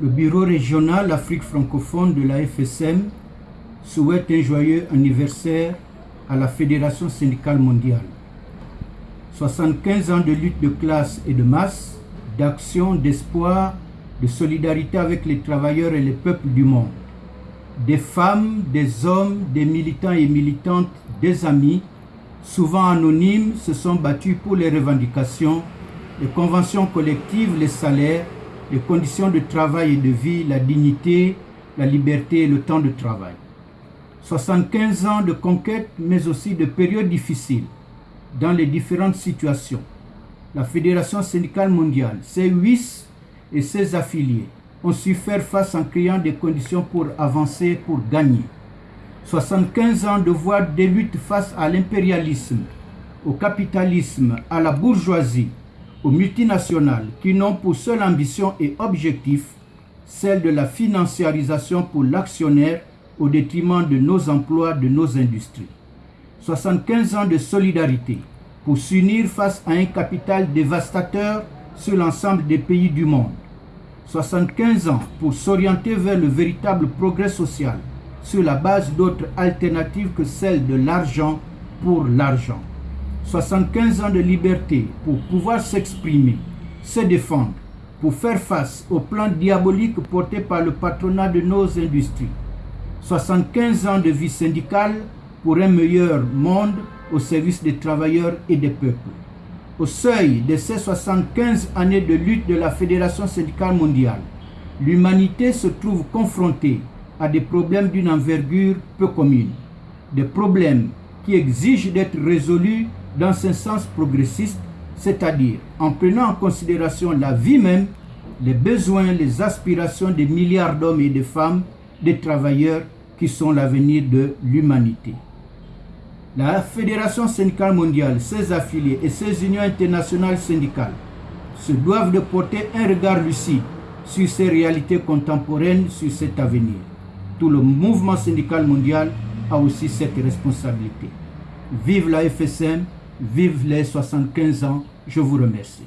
bureau régional Afrique francophone de la FSM souhaite un joyeux anniversaire à la Fédération syndicale mondiale. 75 ans de lutte de classe et de masse, d'action, d'espoir, de solidarité avec les travailleurs et les peuples du monde. Des femmes, des hommes, des militants et militantes, des amis, souvent anonymes, se sont battus pour les revendications, les conventions collectives, les salaires, les conditions de travail et de vie, la dignité, la liberté et le temps de travail. 75 ans de conquête, mais aussi de périodes difficiles dans les différentes situations. La Fédération syndicale mondiale, ses huit et ses affiliés ont su faire face en créant des conditions pour avancer, pour gagner. 75 ans de voix de lutte face à l'impérialisme, au capitalisme, à la bourgeoisie, aux multinationales qui n'ont pour seule ambition et objectif celle de la financiarisation pour l'actionnaire au détriment de nos emplois, de nos industries. 75 ans de solidarité pour s'unir face à un capital dévastateur sur l'ensemble des pays du monde. 75 ans pour s'orienter vers le véritable progrès social sur la base d'autres alternatives que celle de l'argent pour l'argent. 75 ans de liberté pour pouvoir s'exprimer, se défendre, pour faire face au plan diabolique porté par le patronat de nos industries. 75 ans de vie syndicale pour un meilleur monde au service des travailleurs et des peuples. Au seuil de ces 75 années de lutte de la Fédération syndicale mondiale, l'humanité se trouve confrontée à des problèmes d'une envergure peu commune. Des problèmes qui exigent d'être résolus dans un sens progressiste, c'est-à-dire en prenant en considération la vie même, les besoins, les aspirations des milliards d'hommes et de femmes, des travailleurs qui sont l'avenir de l'humanité. La Fédération syndicale mondiale, ses affiliés et ses unions internationales syndicales se doivent de porter un regard lucide sur ces réalités contemporaines, sur cet avenir. Tout le mouvement syndical mondial a aussi cette responsabilité. Vive la FSM, vive les 75 ans, je vous remercie.